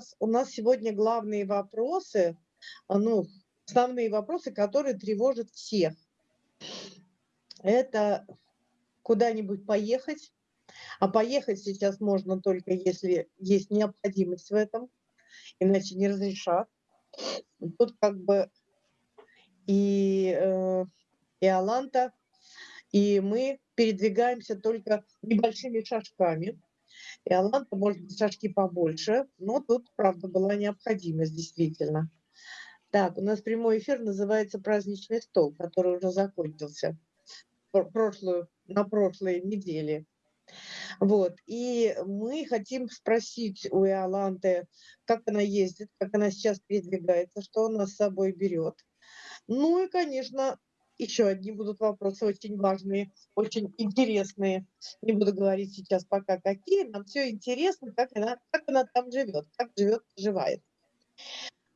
сейчас у нас сегодня главные вопросы, а, ну, основные вопросы, которые тревожат всех. Это куда-нибудь поехать, а поехать сейчас можно только если есть необходимость в этом, иначе не разрешат. Тут как бы и, э, и Аланта, и мы передвигаемся только небольшими шажками. И Аланта, может быть, шажки побольше, но тут, правда, была необходимость, действительно. Так, у нас прямой эфир называется «Праздничный стол», который уже закончился прошлую, на прошлой неделе. Вот, и мы хотим спросить у Иоланты, как она ездит, как она сейчас передвигается, что она с собой берет. Ну и, конечно, еще одни будут вопросы очень важные, очень интересные. Не буду говорить сейчас пока какие, нам все интересно, как она, как она там живет, как живет, проживает.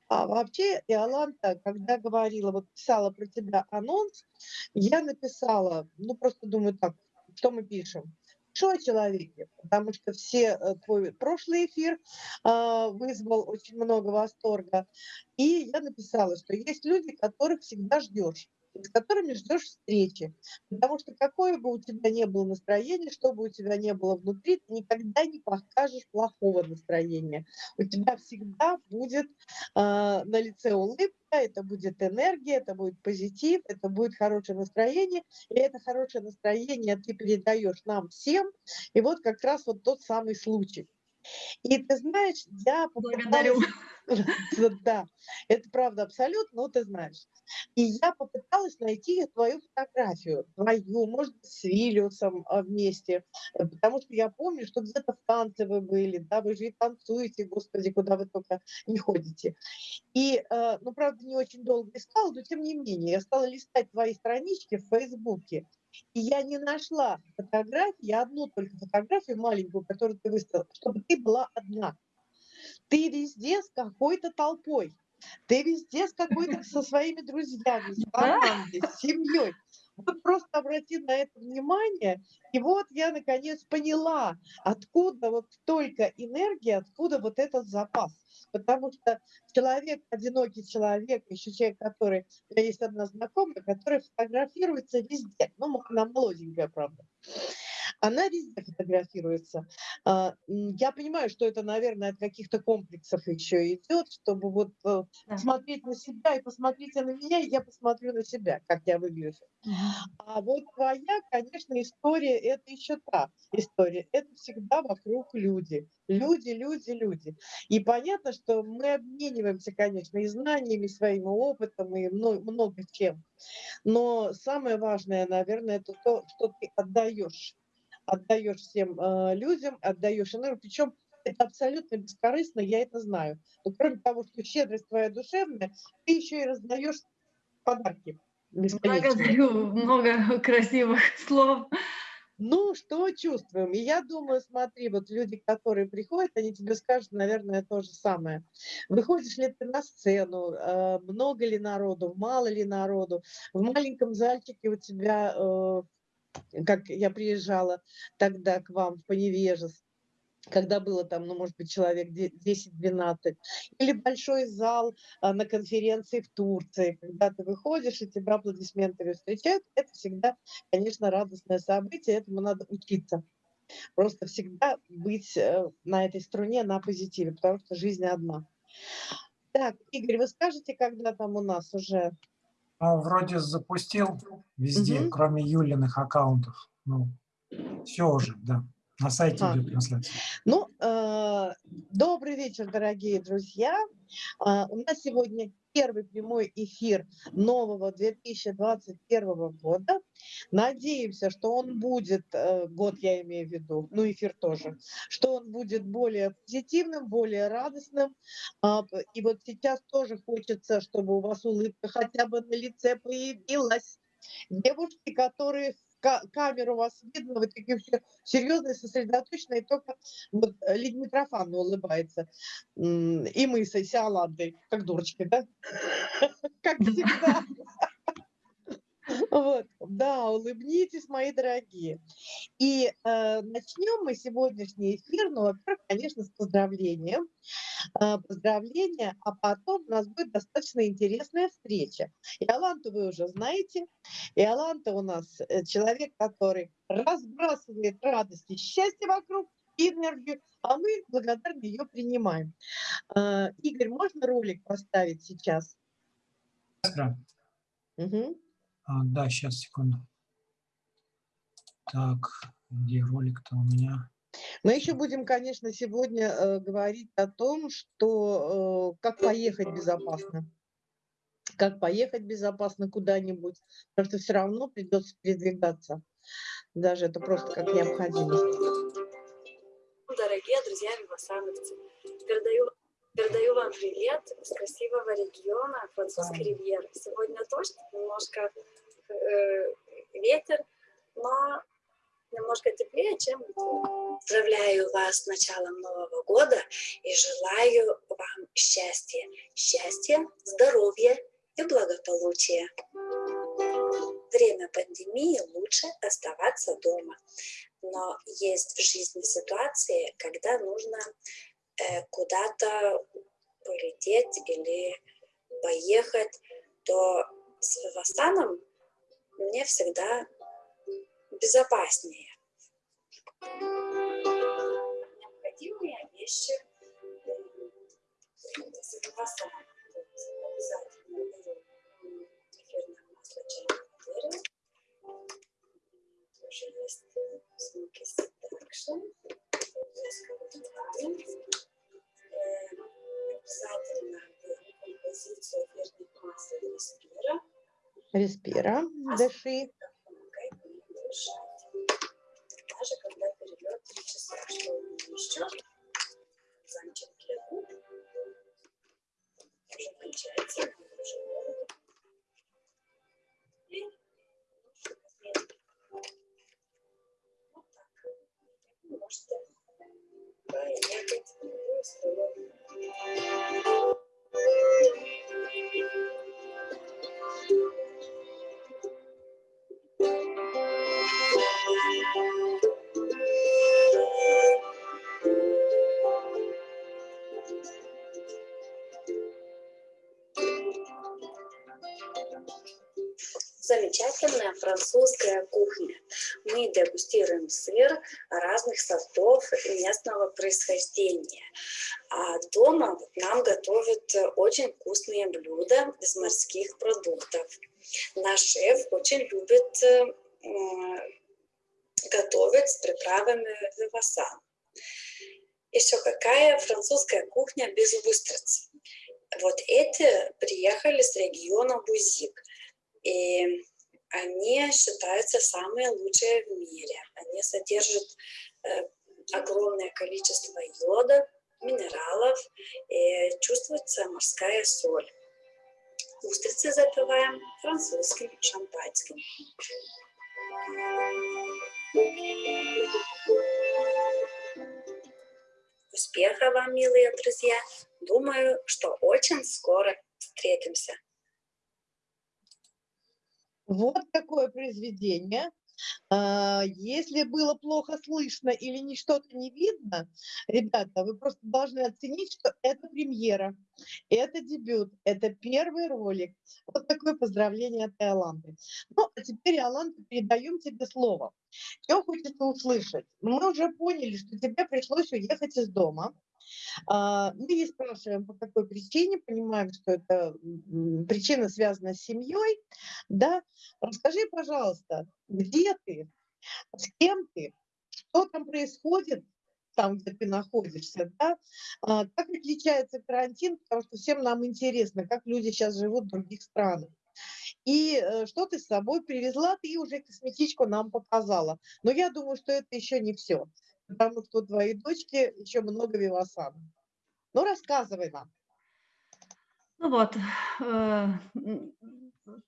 А вообще, Иоланта, когда говорила, вот писала про тебя анонс, я написала, ну просто думаю так, что мы пишем? Что о человеке, потому что все э, твой прошлый эфир э, вызвал очень много восторга. И я написала, что есть люди, которых всегда ждешь с которыми ждешь встречи. Потому что какое бы у тебя ни было настроение, что бы у тебя ни было внутри, ты никогда не покажешь плохого настроения. У тебя всегда будет э, на лице улыбка, это будет энергия, это будет позитив, это будет хорошее настроение. И это хорошее настроение ты передаешь нам всем. И вот как раз вот тот самый случай. И ты знаешь, я Благодарю. Да, это правда абсолютно, но ты знаешь. И я попыталась найти твою фотографию, твою, может быть, с Виллиусом а, вместе, э, потому что я помню, что где-то в танце вы были, да, вы же и танцуете, господи, куда вы только не ходите. И, э, ну, правда, не очень долго искала, но тем не менее, я стала листать твои странички в Фейсбуке, и я не нашла фотографии, одну только фотографию маленькую, которую ты выставила, чтобы ты была одна. Ты везде с какой-то толпой. Ты везде с какой-то со своими друзьями, с командой, с семьей. Вот просто обрати на это внимание, и вот я наконец поняла, откуда вот столько энергии, откуда вот этот запас. Потому что человек, одинокий человек, еще человек, который, у меня есть одна знакомая, которая фотографируется везде, ну, она молоденькая, правда, она везде фотографируется. А, я понимаю, что это, наверное, от каких-то комплексов еще идет, чтобы вот э, да. смотреть на себя и посмотрите на меня, и я посмотрю на себя, как я выгляжу. А вот твоя, конечно, история, это еще та история. Это всегда вокруг люди. Люди, люди, люди. И понятно, что мы обмениваемся, конечно, и знаниями, и своим опытом, и много чем. Но самое важное, наверное, это то, что ты отдаешь отдаешь всем э, людям, отдаешь энергию, причем это абсолютно бескорыстно, я это знаю. Но кроме того, что щедрость твоя душевная, ты еще и раздаешь подарки. Благодарю, много красивых слов. Ну, что чувствуем? И я думаю, смотри, вот люди, которые приходят, они тебе скажут, наверное, то же самое. Выходишь ли ты на сцену, э, много ли народу, мало ли народу, в маленьком зальчике у тебя э, как я приезжала тогда к вам в Поневежес, когда было там, ну, может быть, человек 10-12, или большой зал а, на конференции в Турции, когда ты выходишь и тебя аплодисментами встречают, это всегда, конечно, радостное событие, этому надо учиться. Просто всегда быть э, на этой струне, на позитиве, потому что жизнь одна. Так, Игорь, вы скажете, когда там у нас уже ну, вроде запустил везде, угу. кроме Юлиных аккаунтов. Ну, все уже, да. На сайте а. идет трансляция. Ну, э, добрый вечер, дорогие друзья. Э, у нас сегодня первый прямой эфир нового 2021 года. Надеемся, что он будет, э, год я имею в виду, ну эфир тоже, что он будет более позитивным, более радостным. А, и вот сейчас тоже хочется, чтобы у вас улыбка хотя бы на лице появилась. Девушки, которые камеру вас видно, вы такие все серьезные, сосредоточенные, только вот э, Лидия Митрофановна улыбается. И мы с Иоландой, как дурочки, да? Как всегда. Вот, да, улыбнитесь, мои дорогие. И э, начнем мы сегодняшний эфир, ну, во-первых, конечно, с поздравлением. Э, поздравления, а потом у нас будет достаточно интересная встреча. Иоланту вы уже знаете. Иоланта у нас э, человек, который разбрасывает радость и счастье вокруг, энергию, а мы благодарны ее принимаем. Э, Игорь, можно ролик поставить сейчас? Да. Угу. А, да, сейчас, секунду. Так, где ролик-то у меня? Мы еще будем, конечно, сегодня э, говорить о том, что э, как поехать безопасно. Как поехать безопасно куда-нибудь, потому что все равно придется передвигаться. Даже это просто как необходимость. Дорогие друзья вивасановцы, передаю, передаю вам привет с красивого региона французской ривьеры. Сегодня дождь, немножко э, ветер, но немножко теплее, чем Поздравляю вас с началом Нового года и желаю вам счастья. Счастья, здоровья и благополучия. Время пандемии лучше оставаться дома. Но есть в жизни ситуации, когда нужно куда-то полететь или поехать, то с Вивастаном мне всегда безопаснее. Необходимые вещи с Вивастаном. Обязательно беру Респира. Дыши. Даже когда перелет 3 часа, что еще замечательно губ. Уже кончается, уже замечательная французская кухня. Мы дегустируем сыр разных сортов местного происхождения. А дома нам готовят очень вкусные блюда из морских продуктов. Наш шеф очень любит э, готовить с приправами вивасан. Еще какая французская кухня без устриц? Вот эти приехали с региона Бузик. И они считаются самые лучшие в мире. Они содержат э, огромное количество йода, минералов, и чувствуется морская соль. Устрицы запиваем французским шампанским. Успеха вам, милые друзья! Думаю, что очень скоро встретимся. Вот такое произведение. А, если было плохо слышно или не что-то не видно, ребята, вы просто должны оценить, что это премьера, это дебют, это первый ролик. Вот такое поздравление от Иоланды. Ну, а теперь, Иоланда, передаем тебе слово. Что хочется услышать? Мы уже поняли, что тебе пришлось уехать из дома. А, мы не спрашиваем, по какой причине, понимаем, что это причина связана с семьей. Да? Расскажи, пожалуйста, где ты, с кем ты, что там происходит, там, где ты находишься, да? А, как отличается карантин, потому что всем нам интересно, как люди сейчас живут в других странах. И э, что ты с собой привезла, ты уже косметичку нам показала. Но я думаю, что это еще не все потому что у твоей дочки еще много вивасан. Ну, рассказывай нам. Ну вот, э,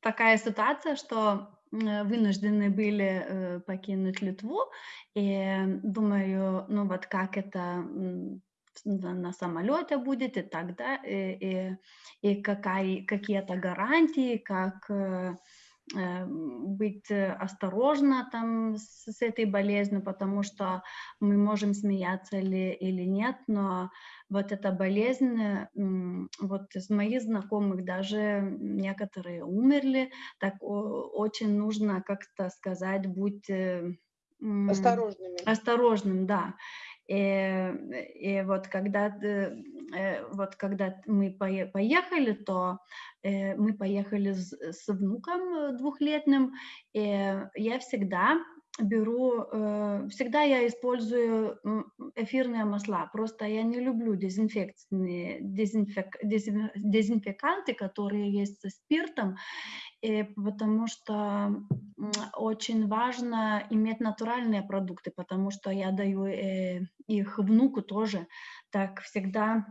такая ситуация, что вынуждены были э, покинуть Литву, и думаю, ну вот как это на самолете будет и так далее, и, и, и какая, какие-то гарантии, как э, э, быть осторожна там с, с этой болезнью, потому что мы можем смеяться или, или нет, но вот эта болезнь, вот из моих знакомых даже некоторые умерли, так очень нужно как-то сказать, будь осторожными. Осторожным, да. И, и вот когда э, вот когда мы поехали, то э, мы поехали с, с внуком двухлетним, и я всегда беру, э, всегда я использую эфирные масла, просто я не люблю дезинфекционные, дезинфек, дезинфеканты, которые есть со спиртом, и потому что очень важно иметь натуральные продукты, потому что я даю э, их внуку тоже, так всегда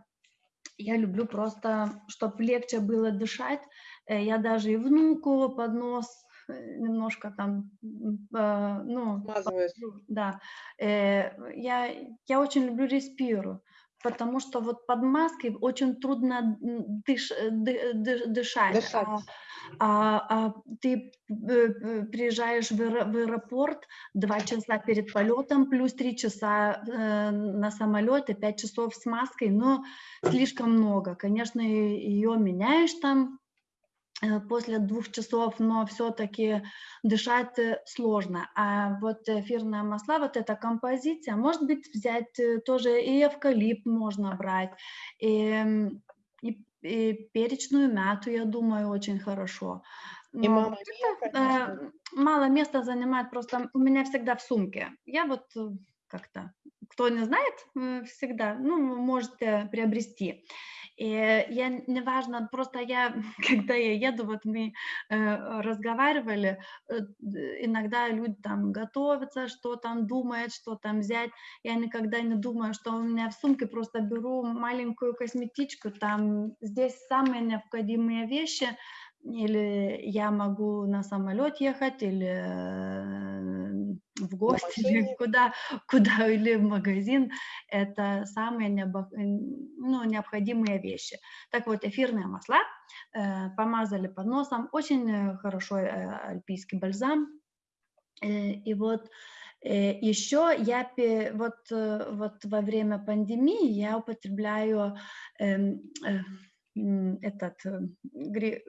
я люблю просто, чтобы легче было дышать, э, я даже и внуку под нос Э, немножко там, э, ну, да, э, я, я очень люблю респиру, потому что вот под маской очень трудно дыш, дышать. дышать. А, а, а ты приезжаешь в, в аэропорт два часа перед полетом, плюс три часа э, на самолете, пять часов с маской, но слишком много. Конечно, ее меняешь там Э, после двух часов, но все-таки дышать э, сложно. А вот эфирное масла, вот эта композиция, может быть, взять э, тоже и эвкалипт можно брать, и, и, и перечную мяту, я думаю, очень хорошо. И мама это, мало места занимает, просто у меня всегда в сумке. Я вот как-то, кто не знает, всегда, ну, можете приобрести. И я, неважно, просто я, когда я еду, вот мы э, разговаривали, э, иногда люди там готовятся, что там думают, что там взять. Я никогда не думаю, что у меня в сумке просто беру маленькую косметичку, там здесь самые необходимые вещи, или я могу на самолет ехать, или э, в гости, или куда, куда, или в магазин. Это самые необо, ну, необходимые вещи. Так вот, эфирные масла э, помазали под носом. Очень хорошо э, альпийский бальзам. Э, и вот э, еще я вот, э, вот во время пандемии я употребляю эм, этот гри,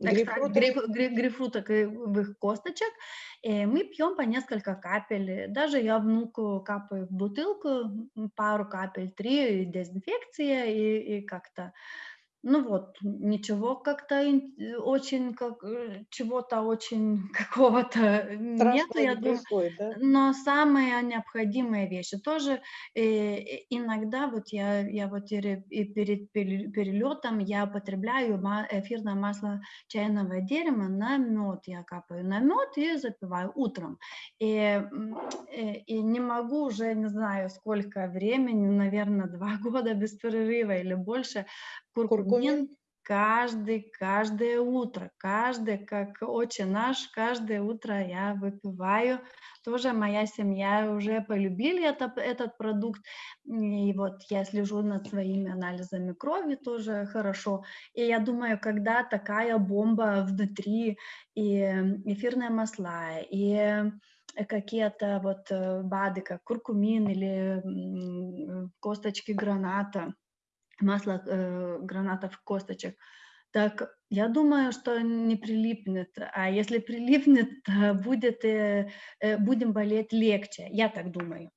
экстракт грейпфрутовых косточек, и мы пьем по несколько капель. Даже я внуку капаю в бутылку пару капель, три дезинфекция и, и как-то ну вот, ничего как-то э, очень, как, э, чего-то очень какого-то нет, я думаю. Да? Но самые необходимые вещи тоже э, иногда вот я, я вот и перед перелетом я употребляю эфирное масло чайного дерева на мед, я капаю на мед и запиваю утром. И, и не могу уже, не знаю, сколько времени, наверное, два года без перерыва или больше куркумин каждый, каждое утро, каждое, как отче наш, каждое утро я выпиваю. Тоже моя семья уже полюбили это, этот продукт. И вот я слежу над своими анализами крови тоже хорошо. И я думаю, когда такая бомба внутри, и эфирные масла, и какие-то вот э, БАДы, как куркумин или косточки граната, масло э, гранатов косточек, так я думаю, что не прилипнет. А если прилипнет, будет, э, э, будем болеть легче. Я так думаю.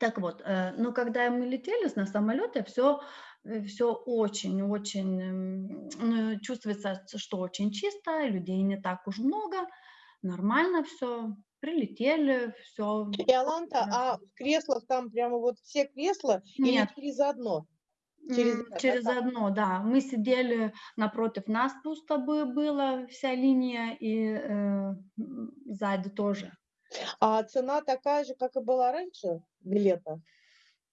Так вот, э, но когда мы летели на самолете, все все очень-очень ну, чувствуется, что очень чисто, людей не так уж много, нормально все, прилетели, все. И Аланта, а в креслах там прямо вот все кресла Нет. или через одно? Через, через одно, да. Мы сидели напротив нас пусто было вся линия и э, сзади тоже. А цена такая же, как и была раньше билета?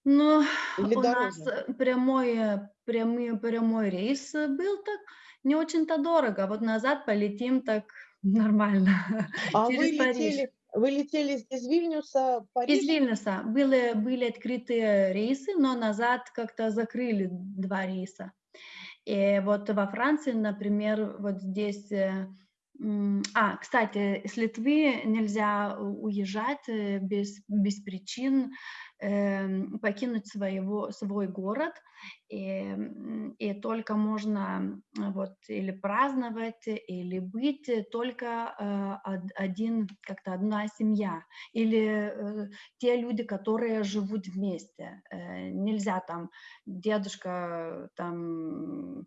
Ну, Или у дороже? нас прямой, прямой, прямой рейс был так, не очень-то дорого. Вот назад полетим так нормально. А Через вы Париж. Вы летели из Вильнюса в Париж? Из Вильнюса. Были, были открытые рейсы, но назад как-то закрыли два рейса. И вот во Франции, например, вот здесь э, А, кстати, с Литвы нельзя уезжать э, без, без причин, покинуть своего, свой город, и, м, и только можно э, вот или праздновать, или быть э, только э, од- один, как-то одна семья, или те люди, которые живут вместе. Нельзя там дедушка там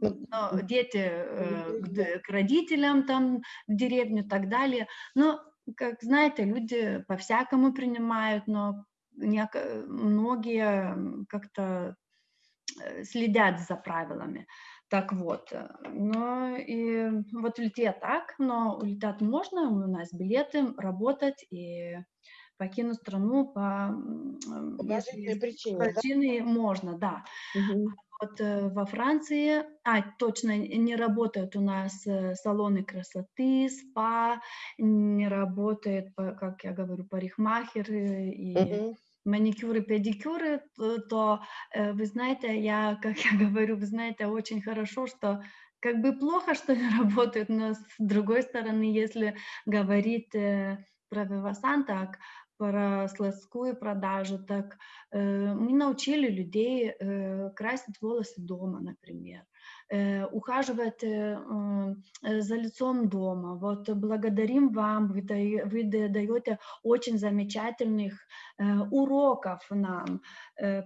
но дети э, к, к родителям там в деревню и так далее. Но, как знаете, люди по-всякому принимают, но многие м, как-то э, следят за правилами. Так вот, э, но и вот Литве так, но улетать можно, у нас билеты, работать и покинуть страну по, если есть причине, да? можно, да. Мгм. Вот э, во Франции, а, точно, не работают у нас э, салоны красоты, спа, не работает, как я говорю, парикмахеры и Мгм. Маникюры, педикюры, то, то, э, вы знаете, я, как я говорю, вы знаете очень хорошо, что как бы плохо, что не работают, но с другой стороны, если говорить э, про Вивасан, так, про складскую продажу, так э, мы научили людей э, красить волосы дома, например, э, ухаживать э, э, за лицом дома. Вот благодарим вам, вы, вы да- даете очень замечательных уроков нам,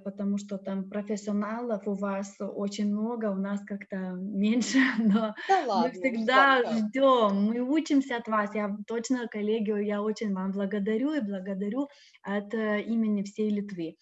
потому что там профессионалов у вас очень много, у нас как-то меньше, но Да мы ладно, всегда Русланка. ждем, мы учимся от вас. Я точно, коллеги, я очень вам благодарю и благодарю от имени всей Литвы.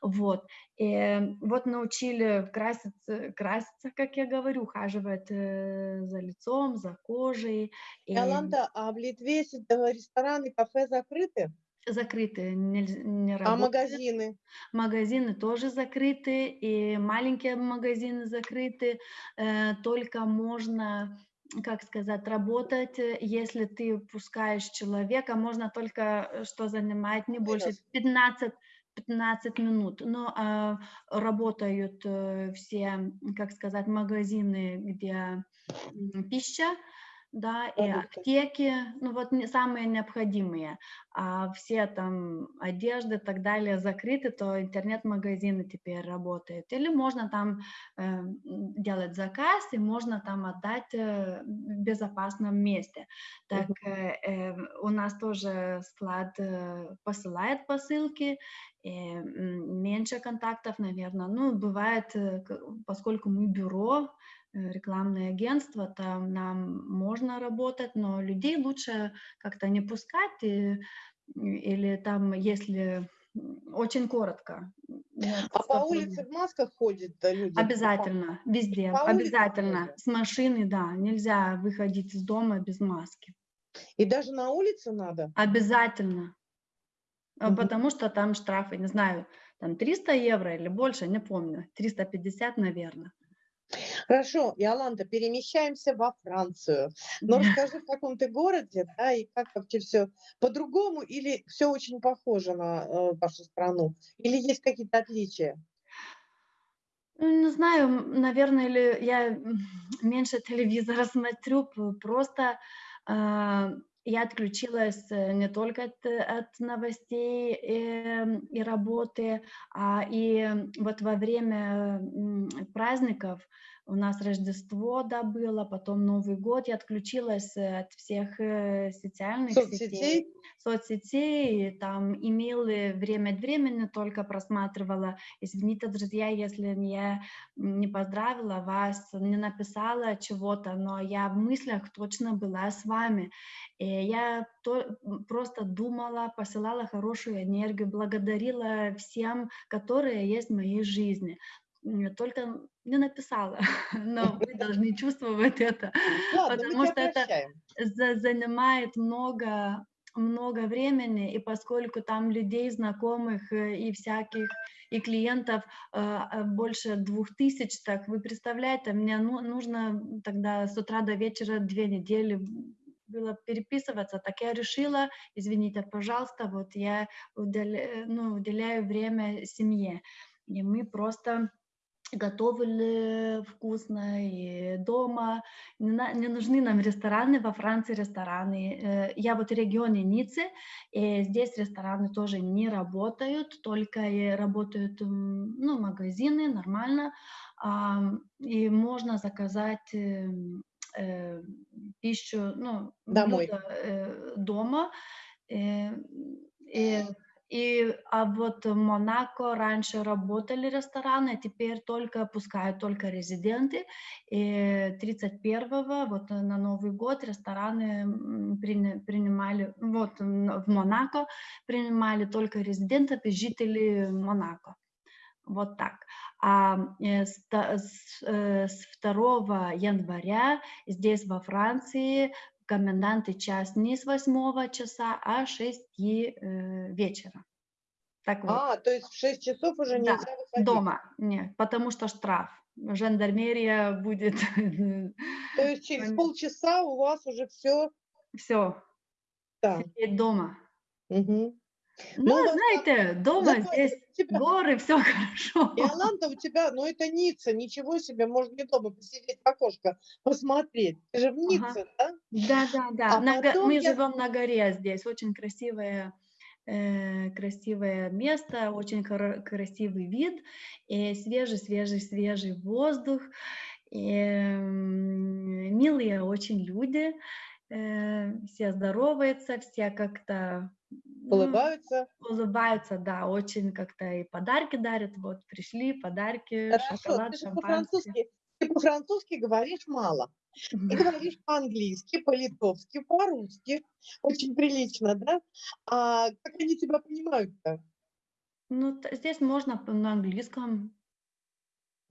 Вот. И вот научили краситься, краситься, как я говорю, ухаживать э, за лицом, за кожей. И Иоланта, а в Литве э, рестораны, кафе закрыты, закрыты, нельз- не а работают. магазины? Магазины тоже закрыты, и маленькие магазины закрыты. э, Только можно, как сказать, работать, если ты пускаешь человека, можно только, что занимает не больше Вынос. 15 15 минут. Но а, работают э, все, как сказать, магазины, где пища, да, и аптеки, ну вот не- самые необходимые, а все там одежды и так далее закрыты, то интернет-магазины теперь работают. Или можно там э, делать заказ, и можно там отдать э, в безопасном месте. Так э, э, у нас тоже склад э, посылает посылки, и, меньше контактов, наверное. Ну, бывает, э, поскольку мы бюро, э, рекламное агентство, там нам можно работать, но людей лучше как-то не пускать, и- или там, если очень коротко. Нет, А по улице в масках ходят люди? Обязательно, везде, По обязательно. С машины, да, нельзя выходить из дома без маски. И даже на улице надо? Обязательно. Мгм. Потому что там штрафы, не знаю, там 300 евро или больше, не помню, 350, наверное. Хорошо, Иоланта, перемещаемся во Францию. Но расскажи, в каком ты городе, да, и как вообще все по-другому, или все очень похоже на э, вашу страну, или есть какие-то отличия? Ну, Не знаю, наверное, или я меньше телевизора смотрю, просто а, я отключилась э, не только от, э, от новостей эм, и работы, а и вот во время праздников у нас Рождество, да, было, потом Новый год, я отключилась от всех э, социальных сетей Соцсетей? соцсетей, и там имейлы время от времени только просматривала. Извините, друзья, если я не поздравила вас, не написала чего-то, но я в мыслях точно была с вами. И я то, просто думала, посылала хорошую энергию, благодарила всем, которые есть в моей жизни. Только не написала, но вы должны чувствовать это, мы потому что это занимает много много времени, и поскольку там людей знакомых э, и всяких, и клиентов э, э, больше двух тысяч, так вы представляете, мне ну- нужно тогда с утра до вечера две недели было переписываться, так я решила, извините, пожалуйста, вот я уделя- ну, уделяю время семье, и мы просто готовили вкусно и дома. Не, на- не нужны нам рестораны, во Франции рестораны. Э, Я вот в регионе Ниццы, и здесь рестораны тоже не работают, только и работают ну, магазины, нормально. И можно заказать эм, э, пищу, ну, Домой. блюда, э, дома. Э, И и, а вот в Монако раньше работали рестораны, теперь только пускают только резиденты. И 31-го, вот на Новый год, рестораны принимали, вот в Монако принимали только резидентов и жителей Монако. Вот так. А э, с, та- с, э, с 2 января здесь во Франции комендантный час не с 8 часа, а с 6 э, вечера. Так вот, А, то есть в 6 часов уже Да, нельзя выходить. дома, нет, потому что штраф. Жандармерия будет, То есть через полчаса у вас уже все все, там. сидеть дома. Мгм. Ну, Ну, у вас знаете, дома Зато здесь тебя, горы, все хорошо. Иоланда, у тебя, ну это Ницца, ничего себе, можно не дома посидеть в окошко, посмотреть. Ты же в Ницце, да? Да, да, да. А На го- Мы я- живем на горе здесь, очень красивое, э, красивое место, очень красивый вид, и свежий, свежий, свежий воздух, и, м, милые очень люди, э, все здороваются, все как-то ну, Улыбаются. улыбаются, да, очень как-то и подарки дарят, вот пришли подарки, Хорошо, шоколад, ты по-французски, ты по-французски говоришь мало. Ты говоришь по-английски, по-литовски, по-русски. Очень прилично, да? А как они тебя понимают-то? Ну, здесь можно на английском,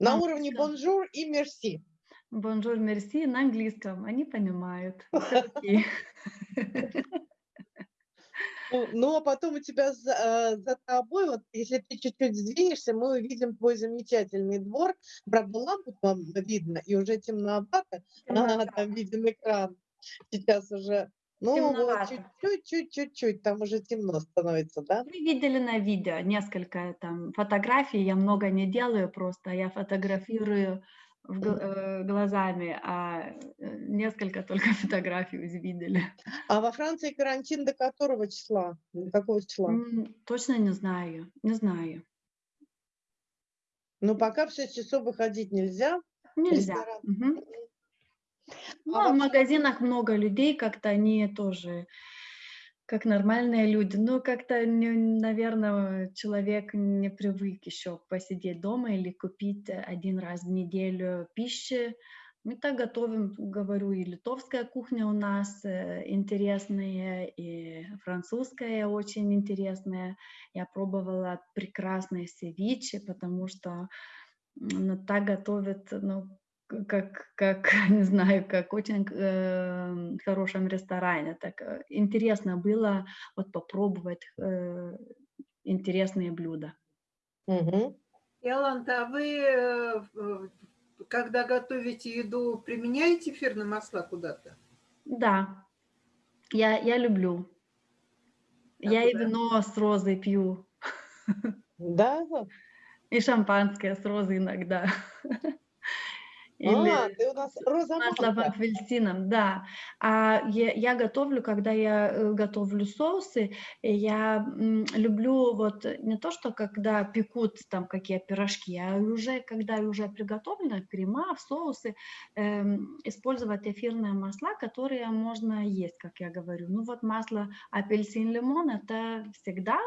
На На уровне bonjour и merci. Bonjour, merci на английском. Они понимают. Ну, ну, а потом у тебя за, э, за тобой, вот если ты чуть-чуть сдвинешься, мы увидим твой замечательный двор. Правда, лампу там видно, и уже темновато. А, там виден экран. Сейчас уже, ну вот, Темновато. чуть-чуть, чуть-чуть, там уже темно становится, да? Вы видели на видео несколько там фотографий. Я много не делаю просто. Я фотографирую глазами, а э, несколько только фотографий вы видели. А во Франции карантин до которого числа? До какого числа? Точно не знаю. Не знаю. Ну, пока в 6 часов выходить нельзя. Нельзя. Ресторан. Мгм. Ну, А а в магазинах много людей, как-то они тоже как нормальные люди. Ну, как-то, наверное, человек не привык еще посидеть дома или купить один раз в неделю пищи. Мы так готовим, говорю, и литовская кухня у нас э, интересная, и французская очень интересная. Я пробовала прекрасные севичи, потому что ну, так готовят, ну, как, как, не знаю, как очень э, хорошем ресторане. Так э, интересно было вот попробовать э, интересные блюда. Иоланта, а вы, э, когда готовите еду, применяете эфирные масла куда-то? Да, я, я люблю. Я и да? вино с розой пью, Да? и шампанское с розой иногда. Или А, ты у нас розаманка. апельсином, да. А я, я готовлю, когда я э, готовлю соусы, и я люблю вот не то, что когда пекут там какие пирожки, а уже когда уже приготовлены крема, соусы, эм, использовать эфирные масла, которые можно есть, как я говорю. Ну вот масло апельсин, лимон это всегда,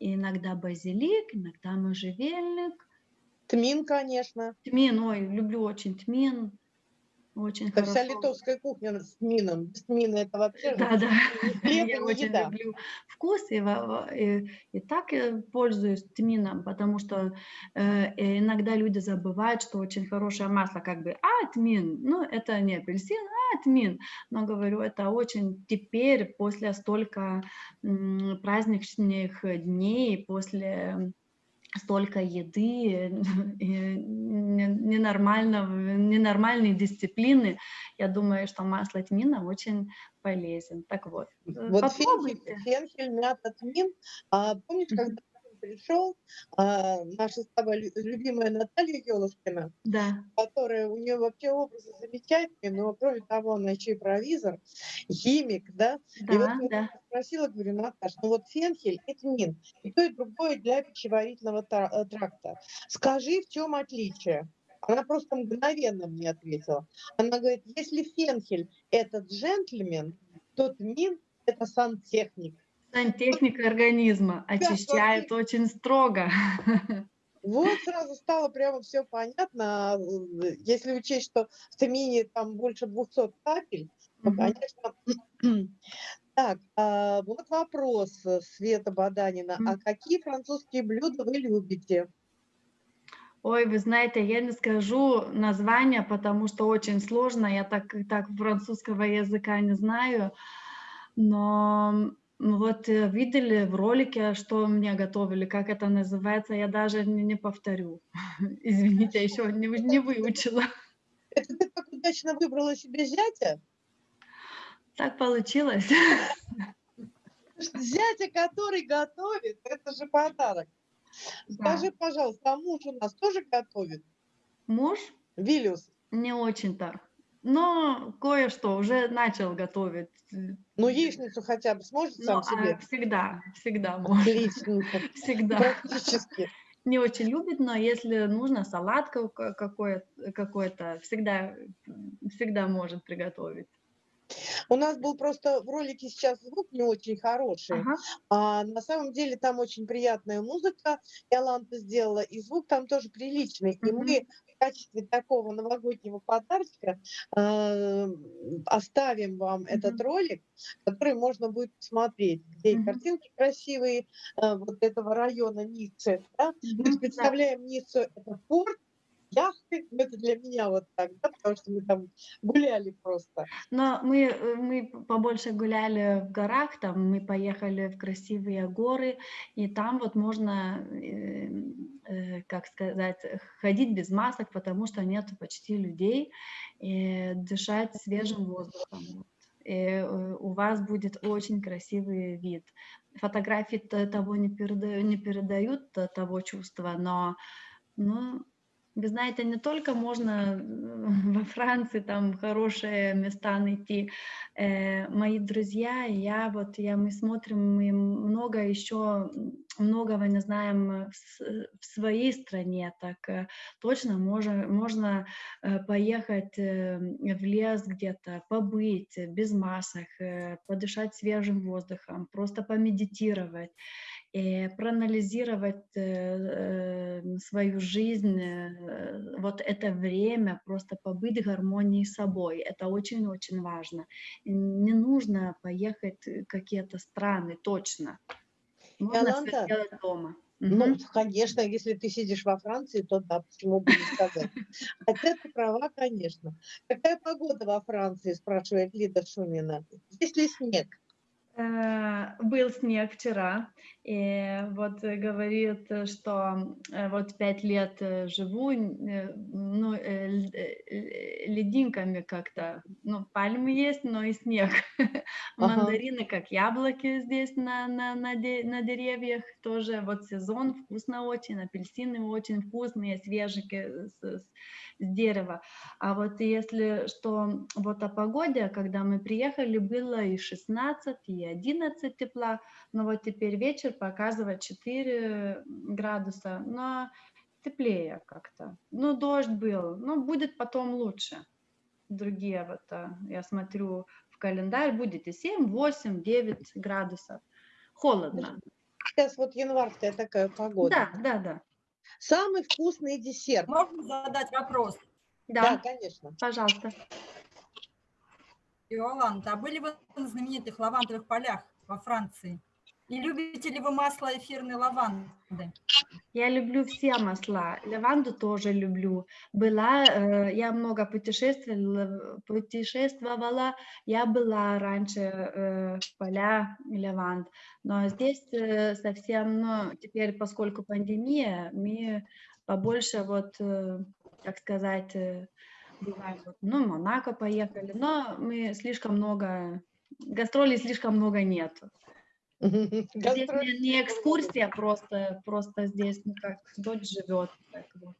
иногда базилик, иногда можжевельник, Тмин, конечно. тмин, ой, люблю очень тмин, очень Это вся литовская кухня с тмином. Без тмина это вообще Да, да. хлеб, Я очень еда. люблю вкус и, и, и так э, пользуюсь тмином, потому что э, иногда люди забывают, что очень хорошее масло, как бы, а, тмин, ну, это не апельсин, а, тмин. Но говорю, это очень теперь, после столько м, праздничных дней, после столько еды, ненормальной дисциплины, я думаю, что масло тмина очень полезен. Так вот, Вот фенхель, фенхель, мята, тмин. А помнишь, когда пришел, а, наша с тобой любимая Наталья Елушкина, Да. которая, у нее вообще образы замечательные, но кроме того, она еще и провизор, химик, да. И вот Да, я да. спросила, говорю, Наташ, ну вот фенхель и тмин, и то, и другое для пищеварительного э, тракта. Скажи, в чем отличие? Она просто мгновенно мне ответила. Она говорит, если фенхель – это джентльмен, то тмин – это сантехник. Сантехника организма очищает очень строго. Вот сразу стало прямо все понятно. Если учесть, что в тмине там больше 200 капель, то, конечно... Так, а, вот вопрос, Света Баданина. А какие французские блюда вы любите? Ой, вы знаете, я не скажу название, потому что очень сложно. Я так, так французского языка не знаю. Но вот э, видели в ролике, что мне готовили, как это называется, я даже не, не повторю. Извините, еще не, не выучила. Это ты так удачно выбрала себе зятя? Так получилось. Зятя, который готовит, это же подарок. Скажи, пожалуйста, а муж у нас тоже готовит? Муж Вилюс, не очень-то. Но кое-что уже начал готовить. ну яичницу хотя бы сможет Ну, сам а, себе? всегда, всегда может. Отлично, Всегда. практически. не очень любит, но если нужно салат ка- какой- какой-то, всегда, всегда может приготовить. У нас был просто в ролике сейчас звук не очень хороший, Ага. а на самом деле там очень приятная музыка, Иоланта сделала, и звук там тоже приличный. И мы в качестве такого новогоднего подарочка э, оставим вам этот Мгм. ролик, который можно будет посмотреть, где и Мгм. картинки красивые э, вот этого района Ниццы. да. Мы представляем Ниццу, это порт, ну, это для меня вот так, да, потому что мы там гуляли просто. Но мы, э, мы побольше гуляли в горах, там мы поехали в красивые горы, и там вот можно, э, э, как сказать, ходить без масок, потому что нет почти людей, и дышать свежим воздухом. вот. И э, у вас будет очень красивый вид. Фотографии того не, переда- не передают того чувства, но ну, вы знаете, не только можно э, во Франции там хорошие места найти. Э, мои друзья я, вот я, мы смотрим, мы много еще, многого не знаем э, в, с- в своей стране, так э, точно можно, можно э, поехать э, в лес где-то, побыть э, без масок, э, подышать свежим воздухом, просто помедитировать проанализировать э, э, свою жизнь, э, вот это время, просто побыть в гармонии с собой. Это очень-очень важно. Не нужно поехать в какие-то страны, точно. Можно все Иоланта, делать дома. Ну, Мгм. конечно, если ты сидишь во Франции, то да, почему бы не сказать. Хотя ты права, конечно. Какая погода во Франции, спрашивает Лида Шумина. Есть ли снег? Был снег вчера, и вот э, говорит, э, что э, вот пять лет живу, ну, лединками как-то, ну, пальмы есть, но и снег. Мандарины, как яблоки здесь на, на, на, де- на деревьях, тоже вот сезон, вкусно очень, апельсины очень вкусные, свежие с, с- с дерева. А вот если что, вот о погоде, когда мы приехали, было и 16, и 11 тепла, но вот теперь вечер показывает 4 градуса, но теплее как-то. Ну, дождь был, но будет потом лучше. Другие вот, а, я смотрю в календарь, будет и 7, 8, 9 градусов. Холодно. Сейчас вот январская такая погода. Да, да, да. Самый вкусный десерт. Можно задать вопрос? Да, Да, конечно. пожалуйста. Иоланта, а были вы на знаменитых лавандовых полях во Франции? И любите ли вы масло эфирной лаванды? Я люблю все масла, лаванду тоже люблю. Была, э, я много путешествовала, путешествовала, я была раньше э, в поля лаванд, но здесь э, совсем, ну, теперь, поскольку пандемия, мы побольше вот, э, как сказать, э, бывает, вот, ну, Монако поехали, но мы слишком много, гастролей слишком много нету. Здесь не, не экскурсия, просто, просто здесь, ну как, дочь живет. Вот.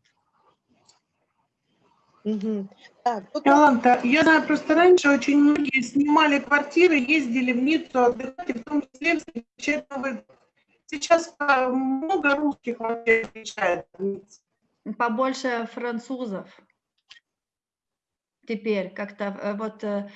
Мгм. Так, тут Иоланта, я знаю, просто раньше очень многие снимали квартиры, ездили в Ниццу отдыхать, и в том числе встречать Новый год. Сейчас а, много русских вообще Ниццу. Побольше французов. Теперь как-то э, вот э, э,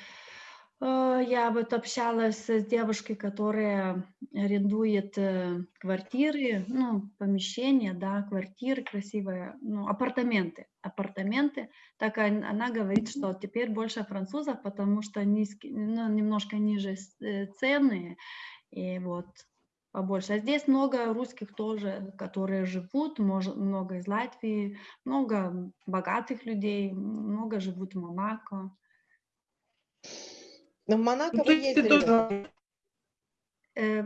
я вот общалась с девушкой, которая арендует э, квартиры, ну, помещения, да, квартиры красивые, ну, апартаменты, апартаменты. Так он- она говорит, что теперь больше французов, потому что низкие, ну, немножко ниже э, цены, и вот побольше. А здесь много русских тоже, которые живут, может, много из Латвии, много богатых людей, много живут в Монако. Ну, в Монако Ну, вы ты ездили? тоже Э,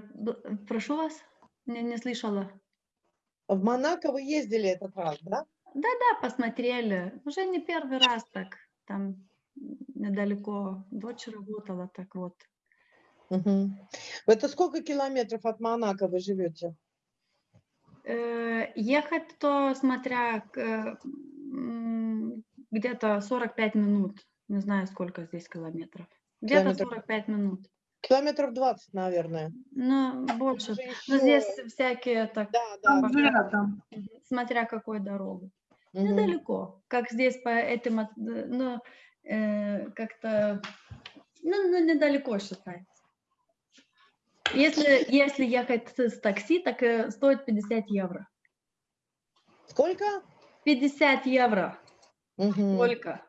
прошу вас, не, не слышала. В Монако вы ездили этот раз, да? Да, посмотрели. Уже не первый раз так. Там недалеко дочь работала, так вот. Мгм. Это сколько километров от Монако вы живете? Э, ехать, то смотря э, где-то 45 минут. Не знаю, сколько здесь километров. Где-то Километров. 45 минут. Километров 20, наверное. Ну, больше. Уже Но ещё- здесь всякие так, Да, да. там мгм, смотря какой дорогу. Мгм. Недалеко. Как здесь по этим, э, ну, э, как-то, ну, ну, недалеко считается. Если, если ехать с, такси, так э, стоит 50 евро. Сколько? 50 евро Мгм. только.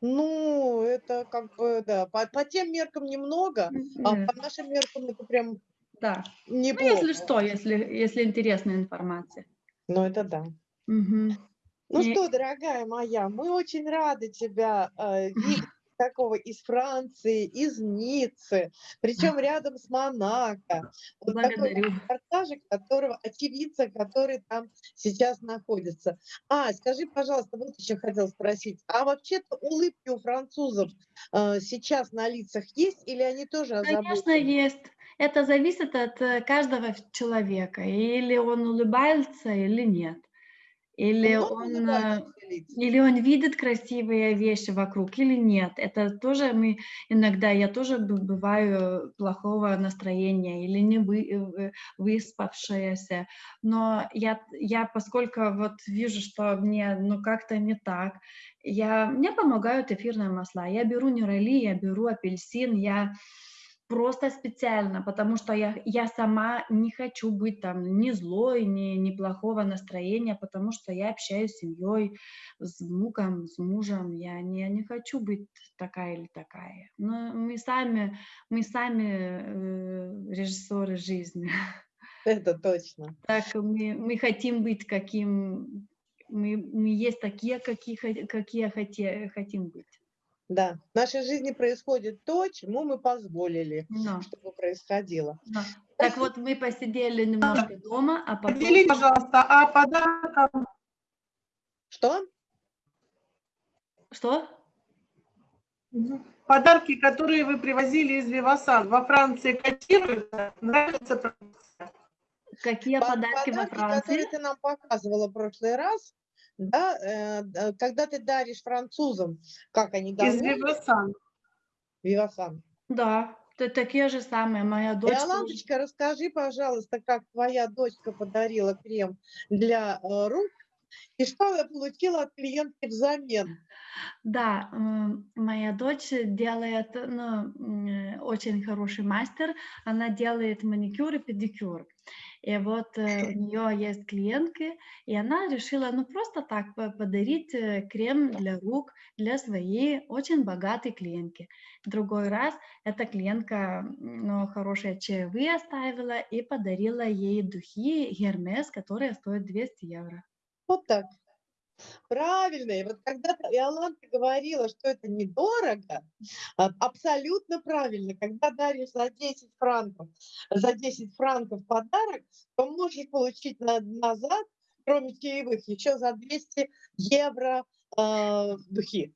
Ну, это как бы, да, по, по тем меркам немного, а Э, по нашим меркам это прям Да. Ну, неплохо. если что, если, если интересная информация. Ну, это да. Мгм. Ну И- что, дорогая моя, мы очень рады тебя э, видеть такого из Франции, из Ниццы, причем рядом с Монако. Вот такой Благодарю. репортажик, которого, очевидца, который там сейчас находится. А, скажи, пожалуйста, вот еще хотел спросить, а вообще-то улыбки у французов э, сейчас на лицах есть или они тоже Конечно, озабочены? есть. Это зависит от э, каждого человека. Или он улыбается, или нет. Или он, улыбающихся или он видит красивые вещи вокруг, или нет. Это тоже мы иногда, я тоже бываю плохого настроения или не вы, э, выспавшаяся. Но я, я, поскольку вот вижу, что мне ну как-то не так, я, мне помогают эфирные масла. Я беру нюрали, я беру апельсин, я просто специально, потому что я, я сама не хочу быть там ни злой, ни, ни плохого настроения, потому что я общаюсь с семьей, с внуком, с мужем, я не, не хочу быть такая или такая. Но мы сами, мы сами э, режиссеры жизни. Это точно. Так мы, мы хотим быть каким, мы, мы есть такие, какие, какие хотим быть. Да, в нашей жизни происходит то, чему мы позволили, Но, чтобы происходило. но. Так вот, мы посидели немножко дома, а потом... Поделись, пожалуйста, а подарком Что? Что? Подарки, которые вы привозили из Вивасан, во Франции котируются? Нравится? Какие По- подарки во подарки, Франции? которые ты нам показывала в прошлый раз, да, э, д- когда ты даришь французам, как они Из довольны, Вивасан. Вивасан. Да, такие же самые. Моя дочь. Иоланточка, расскажи, пожалуйста, как твоя дочка подарила крем для э, рук, и что я получила от клиентки взамен? Да, моя дочь делает, ну, э, очень хороший мастер. Она делает маникюр и педикюр. И вот э, у нее есть клиентки, и она решила, ну, просто так по- подарить э, крем для рук для своей очень богатой клиентки. Другой раз эта клиентка, ну, хорошие чаевые оставила и подарила ей духи Гермес, которые стоят 200 евро. Вот так. Правильно. И вот когда-то Иоланта говорила, что это недорого, а, абсолютно правильно. Когда даришь за 10 франков, за 10 франков подарок, то можешь получить на- назад, кроме чаевых, еще за 200 евро э, духи.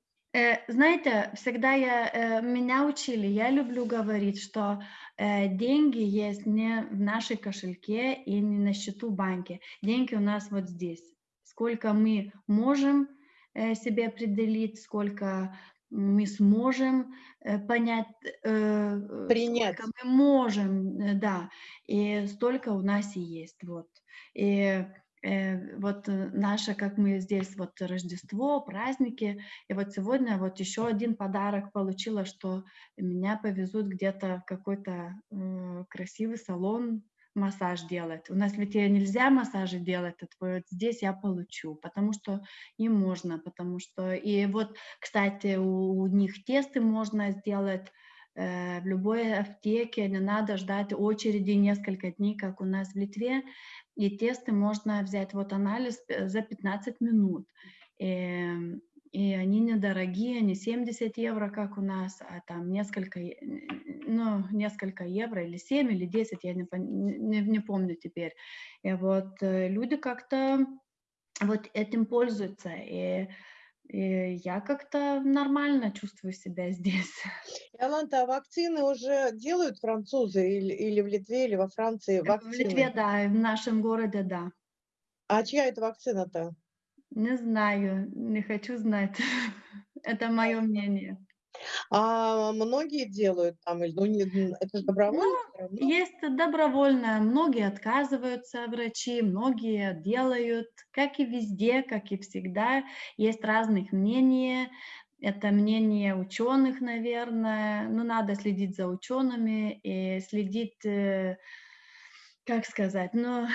Знаете, всегда я, э, меня учили, я люблю говорить, что э, деньги есть не в нашей кошельке и не на счету в банке. Деньги у нас вот здесь. Сколько мы можем э, себе определить, сколько мы сможем э, понять, э, Принять. сколько мы можем, да, и столько у нас и есть, вот. И вот наше, как мы здесь, вот Рождество, праздники, и вот сегодня вот еще один подарок получила, что меня повезут где-то в какой-то красивый салон массаж делать. У нас ведь нельзя массажи делать, это вот здесь я получу, потому что им можно, потому что и вот, кстати, у, у них тесты можно сделать э, в любой аптеке, не надо ждать очереди несколько дней, как у нас в Литве, и тесты можно взять, вот анализ э, за 15 минут. И, и они недорогие, не 70 евро, как у нас, а там несколько, ну, несколько евро, или 7, или 10, я не, не, не помню теперь. И вот э, люди как-то вот этим пользуются, и, и я как-то нормально чувствую себя здесь. Иоланта, а вакцины уже делают французы или, или в Литве, или во Франции В вакцины? Литве, да, в нашем городе, да. А чья это вакцина-то? Не знаю, не хочу знать. Это мое мнение. А многие делают там, ну, не, это же добровольно равно. Есть добровольно, многие отказываются врачи, многие делают, как и везде, как и всегда, есть разных мнений. Это мнение ученых, наверное. Ну, надо следить за учеными и следить, э, как сказать, ну,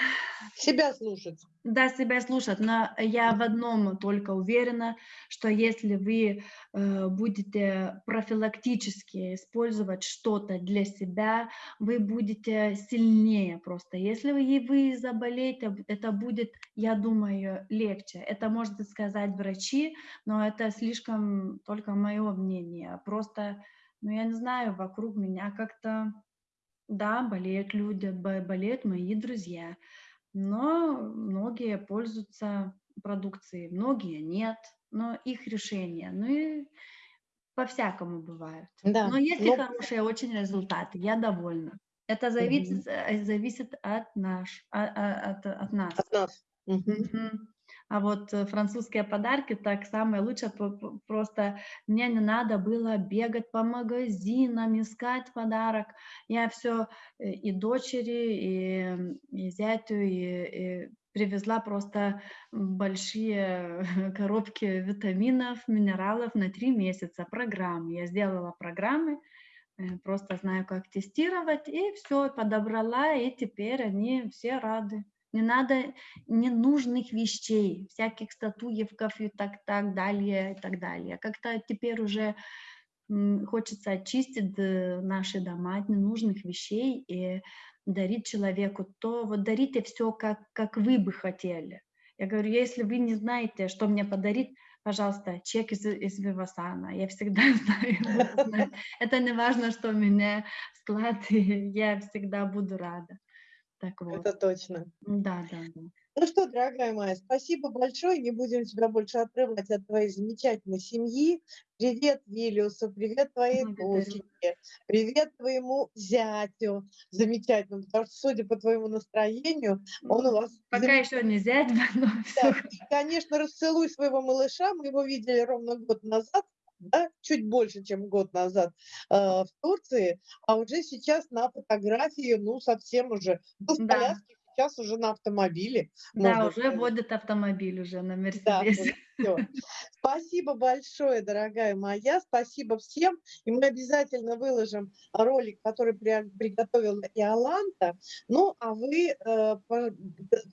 Себя слушать. Да, себя слушать, но я в одном только уверена, что если вы э, будете профилактически использовать что-то для себя, вы будете сильнее просто. Если вы, вы заболеете, это будет, я думаю, легче. Это может сказать врачи, но это слишком только мое мнение. Просто, ну я не знаю, вокруг меня как-то, да, болеют люди, бо- болеют мои друзья но многие пользуются продукцией, многие нет, но их решение. Ну и по-всякому бывает. Да. Но есть и но- хорошие очень результаты, я довольна. Это зависит, э, зависит от, наш, а- а- от, от нас. От нас. Мгм. Мгм. А вот э, французские подарки так самое лучшее, просто мне не надо было бегать по магазинам, искать подарок. Я все и дочери, и, и зятю, и, и привезла просто большие коробки витаминов, минералов на три месяца, программы. Я сделала программы, э, просто знаю, как тестировать, и все, подобрала, и теперь они все рады. Не надо ненужных вещей, всяких статуевков и так, так далее, и так далее. Как-то теперь уже хочется очистить э, наши дома от ненужных вещей и дарить человеку то, вот дарите все, как, как вы бы хотели. Я говорю, если вы не знаете, что мне подарить, пожалуйста, чек из, из Вивасана. Я всегда знаю. Это не важно, что у меня склад, я всегда буду рада. Так вот. Это точно. Да, да, да. Ну что, дорогая моя, спасибо большое. Не будем тебя больше отрывать от твоей замечательной семьи. Привет Вилюсу, привет твоей доченьке, привет твоему зятю замечательному, потому что, судя по твоему настроению, он у вас Пока еще не зять, но Да, конечно, расцелуй своего малыша. Мы его видели ровно год назад, да, чуть больше, чем год назад э, в Турции, а уже сейчас на фотографии, ну, совсем уже, был в Да. коляске, сейчас уже на автомобиле. Да, уже сказать. водит автомобиль уже на Да, Всё. Спасибо большое, дорогая моя. Спасибо всем. И мы обязательно выложим ролик, который при- приготовила Иоланта. Ну, а вы, э,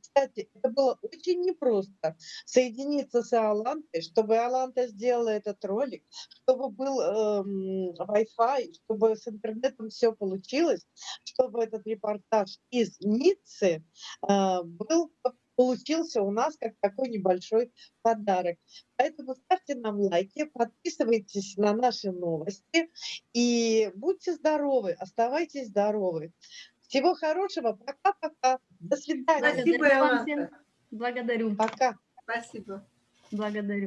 кстати, это было очень непросто соединиться с Иолантой, чтобы Иоланта сделала этот ролик, чтобы был эм, Wi-Fi, чтобы с интернетом все получилось, чтобы этот репортаж из Ниццы э, был получился у нас как такой небольшой подарок. Поэтому ставьте нам лайки, подписывайтесь на наши новости и будьте здоровы, оставайтесь здоровы. Всего хорошего, пока-пока, до свидания, Спасибо, вам всем. Благодарю, пока. Спасибо. благодарю.